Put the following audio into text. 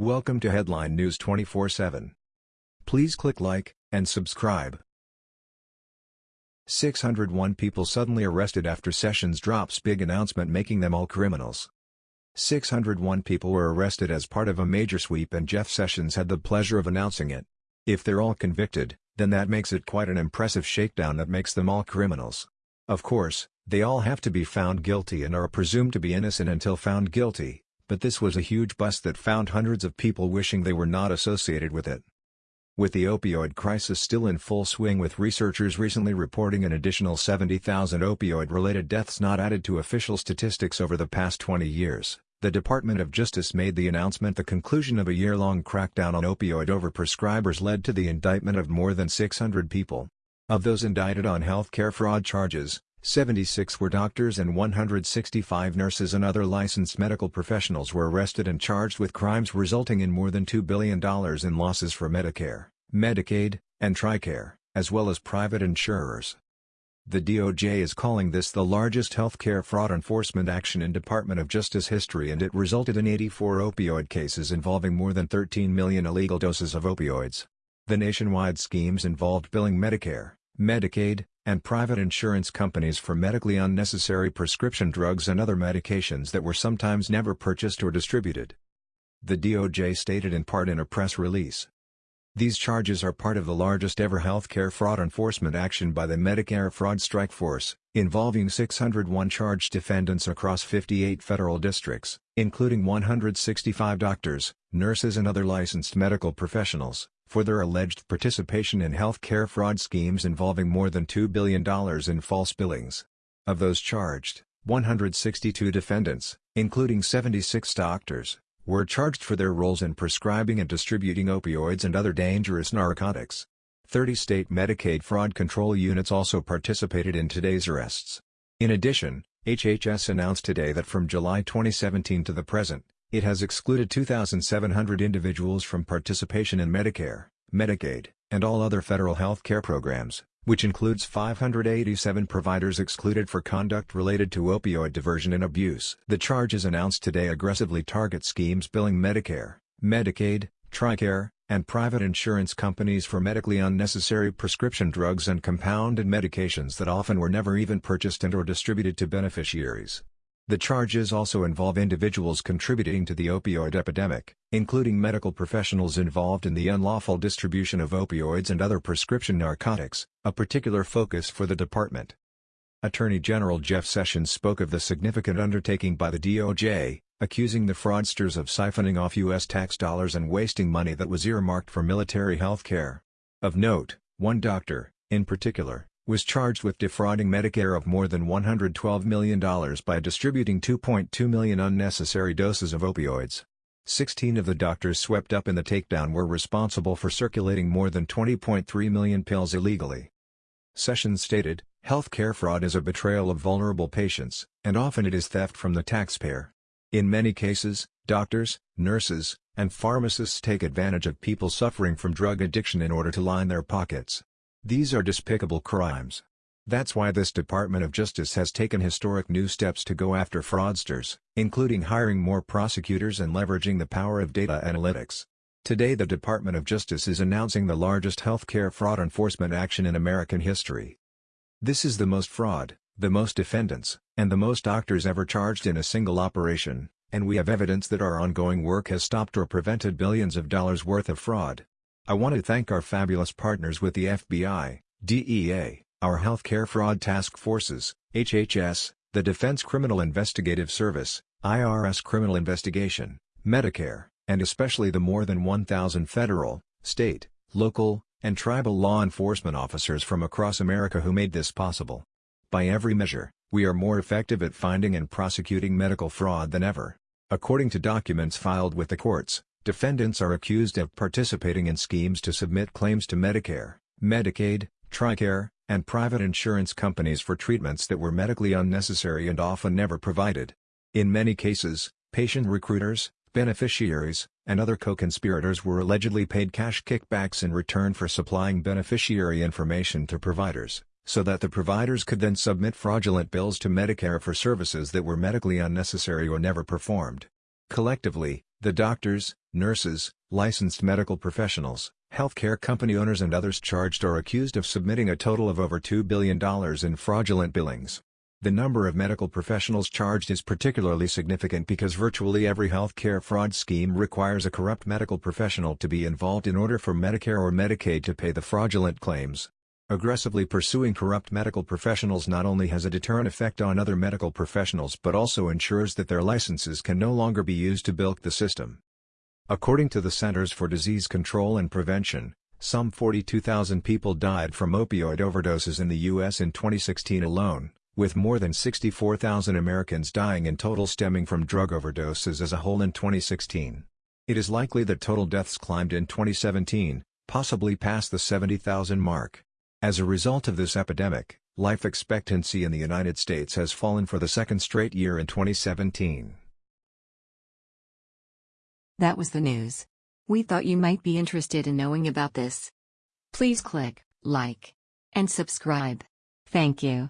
Welcome to Headline News 24/7. Please click like and subscribe. 601 people suddenly arrested after Sessions drops big announcement making them all criminals. 601 people were arrested as part of a major sweep and Jeff Sessions had the pleasure of announcing it. If they're all convicted, then that makes it quite an impressive shakedown that makes them all criminals. Of course, they all have to be found guilty and are presumed to be innocent until found guilty, but this was a huge bust that found hundreds of people wishing they were not associated with it. With the opioid crisis still in full swing with researchers recently reporting an additional 70,000 opioid-related deaths not added to official statistics over the past 20 years, the Department of Justice made the announcement the conclusion of a year-long crackdown on opioid overprescribers led to the indictment of more than 600 people. Of those indicted on healthcare fraud charges, 76 were doctors and 165 nurses and other licensed medical professionals were arrested and charged with crimes resulting in more than $2 billion in losses for Medicare, Medicaid, and TRICARE, as well as private insurers. The DOJ is calling this the largest healthcare fraud enforcement action in Department of Justice history and it resulted in 84 opioid cases involving more than 13 million illegal doses of opioids. The nationwide schemes involved billing Medicare, Medicaid, and private insurance companies for medically unnecessary prescription drugs and other medications that were sometimes never purchased or distributed. The DOJ stated in part in a press release. These charges are part of the largest ever healthcare fraud enforcement action by the Medicare Fraud Strike Force, involving 601 charged defendants across 58 federal districts, including 165 doctors, nurses and other licensed medical professionals for their alleged participation in healthcare fraud schemes involving more than $2 billion in false billings. Of those charged, 162 defendants, including 76 doctors, were charged for their roles in prescribing and distributing opioids and other dangerous narcotics. 30 state Medicaid fraud control units also participated in today's arrests. In addition, HHS announced today that from July 2017 to the present, it has excluded 2,700 individuals from participation in Medicare, Medicaid, and all other federal health care programs, which includes 587 providers excluded for conduct related to opioid diversion and abuse. The charges announced today aggressively target schemes billing Medicare, Medicaid, TRICARE, and private insurance companies for medically unnecessary prescription drugs and compounded medications that often were never even purchased and or distributed to beneficiaries. The charges also involve individuals contributing to the opioid epidemic, including medical professionals involved in the unlawful distribution of opioids and other prescription narcotics, a particular focus for the department. Attorney General Jeff Sessions spoke of the significant undertaking by the DOJ, accusing the fraudsters of siphoning off U.S. tax dollars and wasting money that was earmarked for military health care. Of note, one doctor, in particular, was charged with defrauding Medicare of more than $112 million by distributing 2.2 million unnecessary doses of opioids. 16 of the doctors swept up in the takedown were responsible for circulating more than 20.3 million pills illegally. Sessions stated, Healthcare fraud is a betrayal of vulnerable patients, and often it is theft from the taxpayer. In many cases, doctors, nurses, and pharmacists take advantage of people suffering from drug addiction in order to line their pockets. These are despicable crimes. That's why this Department of Justice has taken historic new steps to go after fraudsters, including hiring more prosecutors and leveraging the power of data analytics. Today the Department of Justice is announcing the largest healthcare fraud enforcement action in American history. This is the most fraud, the most defendants, and the most doctors ever charged in a single operation, and we have evidence that our ongoing work has stopped or prevented billions of dollars worth of fraud. I want to thank our fabulous partners with the FBI, DEA, our Healthcare Fraud Task Forces, HHS, the Defense Criminal Investigative Service, IRS Criminal Investigation, Medicare, and especially the more than 1,000 federal, state, local, and tribal law enforcement officers from across America who made this possible. By every measure, we are more effective at finding and prosecuting medical fraud than ever. According to documents filed with the courts, Defendants are accused of participating in schemes to submit claims to Medicare, Medicaid, TRICARE, and private insurance companies for treatments that were medically unnecessary and often never provided. In many cases, patient recruiters, beneficiaries, and other co-conspirators were allegedly paid cash kickbacks in return for supplying beneficiary information to providers, so that the providers could then submit fraudulent bills to Medicare for services that were medically unnecessary or never performed. Collectively, the doctors, Nurses, licensed medical professionals, healthcare company owners and others charged or accused of submitting a total of over $2 billion in fraudulent billings. The number of medical professionals charged is particularly significant because virtually every healthcare fraud scheme requires a corrupt medical professional to be involved in order for Medicare or Medicaid to pay the fraudulent claims. Aggressively pursuing corrupt medical professionals not only has a deterrent effect on other medical professionals but also ensures that their licenses can no longer be used to bilk the system. According to the Centers for Disease Control and Prevention, some 42,000 people died from opioid overdoses in the U.S. in 2016 alone, with more than 64,000 Americans dying in total stemming from drug overdoses as a whole in 2016. It is likely that total deaths climbed in 2017, possibly past the 70,000 mark. As a result of this epidemic, life expectancy in the United States has fallen for the second straight year in 2017. That was the news. We thought you might be interested in knowing about this. Please click like and subscribe. Thank you.